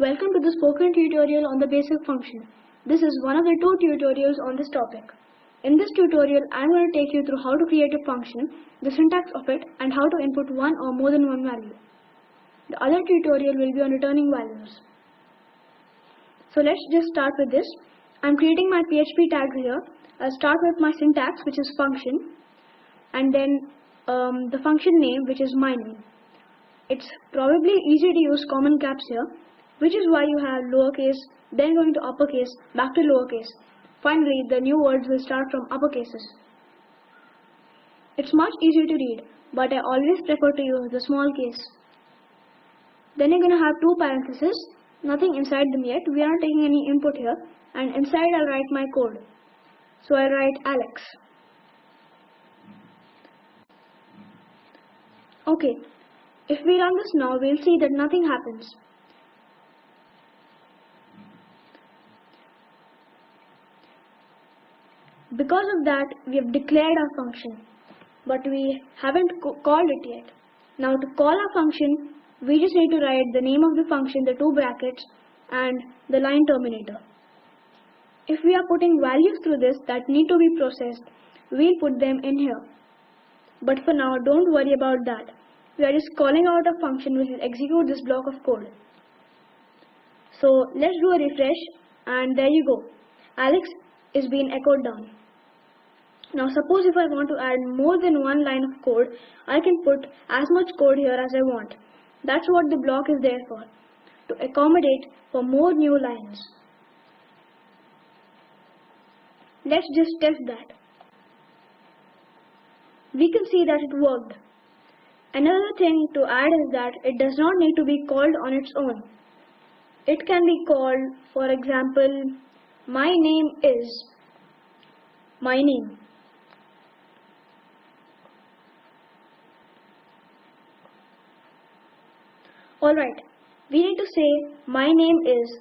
Welcome to the spoken tutorial on the basic function. This is one of the two tutorials on this topic. In this tutorial, I am going to take you through how to create a function, the syntax of it, and how to input one or more than one value. The other tutorial will be on returning values. So let's just start with this. I'm creating my PHP tags here. I'll start with my syntax, which is function, and then um, the function name, which is my name. It's probably easy to use camel caps here, which is why you have lowercase, then going to uppercase, back to lowercase. Finally, the new words will start from uppercases. It's much easier to read, but I always prefer to use the small case. Then you're going to have two parentheses, nothing inside them yet, we aren't taking any input here, and inside I'll write my code. So I'll write Alex. Okay, if we run this now, we'll see that nothing happens. Because of that, we have declared our function, but we haven't called it yet. Now to call our function, we just need to write the name of the function, the two brackets, and the line terminator. If we are putting values through this that need to be processed, we'll put them in here. But for now, don't worry about that. We are just calling out a function which will execute this block of code. So let's do a refresh and there you go. Alex is being echoed down. Now suppose if I want to add more than one line of code, I can put as much code here as I want. That's what the block is there for, to accommodate for more new lines. Let's just test that. We can see that it worked. Another thing to add is that it does not need to be called on its own. It can be called, for example, my name is my name. Alright, we need to say my name is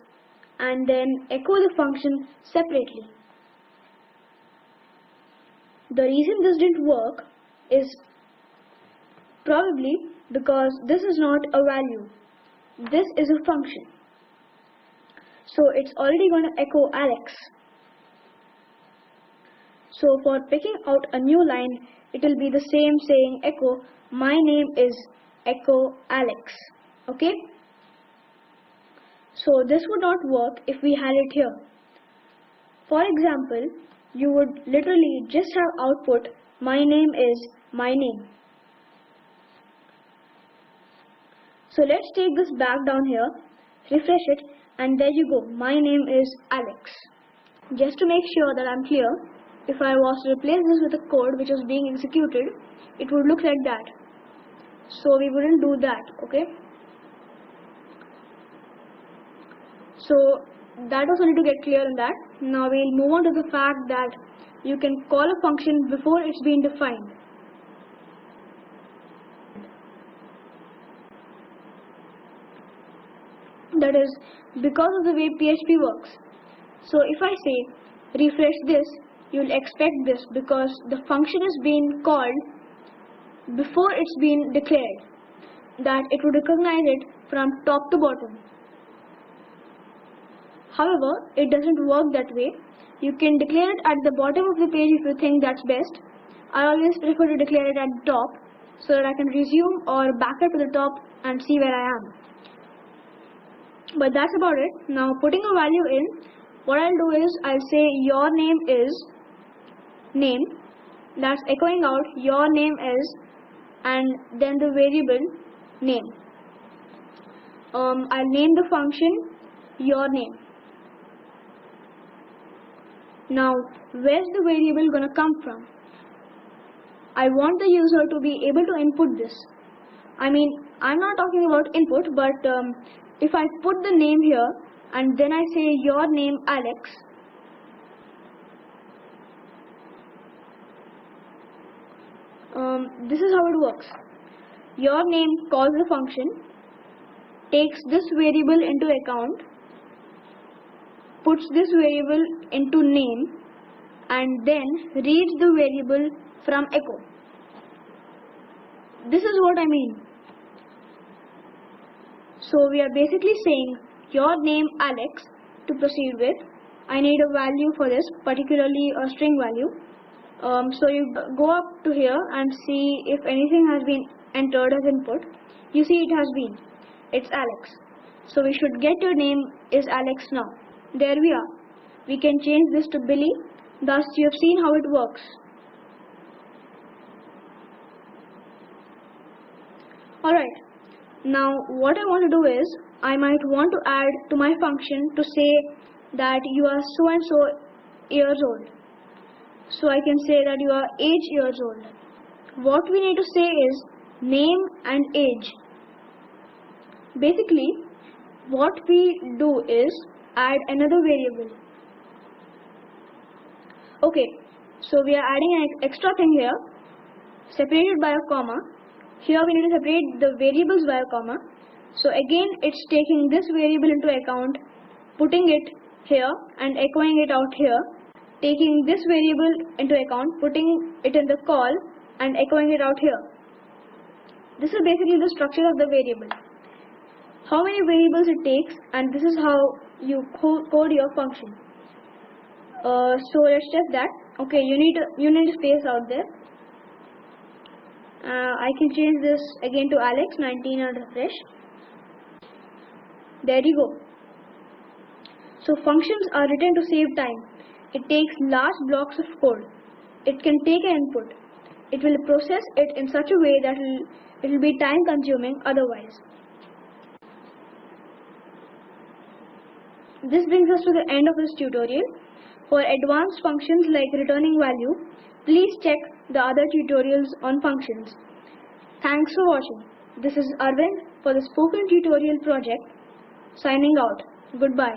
and then echo the function separately. The reason this didn't work is probably because this is not a value. This is a function. So it's already going to echo Alex. So for picking out a new line, it will be the same saying echo my name is echo Alex okay? So this would not work if we had it here. For example you would literally just have output my name is my name. So let's take this back down here refresh it and there you go. My name is Alex. Just to make sure that I'm clear if I was to replace this with a code which was being executed it would look like that. So we wouldn't do that okay So that also need to get clear on that. Now we'll move on to the fact that you can call a function before it's been defined. That is because of the way PHP works. So if I say refresh this, you'll expect this because the function is being called before it's been declared that it would recognize it from top to bottom However, it doesn't work that way. You can declare it at the bottom of the page if you think that's best. I always prefer to declare it at the top so that I can resume or back up to the top and see where I am. But that's about it. Now putting a value in, what I'll do is I'll say your name is name. That's echoing out your name is and then the variable name. Um, I'll name the function your name. Now, where's the variable gonna come from? I want the user to be able to input this. I mean, I'm not talking about input, but um, if I put the name here and then I say your name Alex, um, this is how it works. Your name calls the function, takes this variable into account puts this variable into name and then reads the variable from echo. This is what I mean. So we are basically saying your name Alex to proceed with. I need a value for this, particularly a string value. Um, so you go up to here and see if anything has been entered as input. You see it has been. It's Alex. So we should get your name is Alex now. There we are. We can change this to Billy. Thus you have seen how it works. Alright, now what I want to do is, I might want to add to my function to say that you are so and so years old. So I can say that you are age years old. What we need to say is name and age. Basically, what we do is add another variable. Okay, so we are adding an extra thing here, separated by a comma, here we need to separate the variables by a comma. So again it's taking this variable into account, putting it here and echoing it out here, taking this variable into account, putting it in the call and echoing it out here. This is basically the structure of the variable. How many variables it takes and this is how you code your function. Uh, so let's test that. Okay, you need you need space out there. Uh, I can change this again to Alex 19 and refresh there you go. So functions are written to save time. It takes large blocks of code. It can take an input. It will process it in such a way that it will be time consuming otherwise this brings us to the end of this tutorial for advanced functions like returning value Please check the other tutorials on functions. Thanks for watching. This is Arvind for the Spoken Tutorial project. Signing out. Goodbye.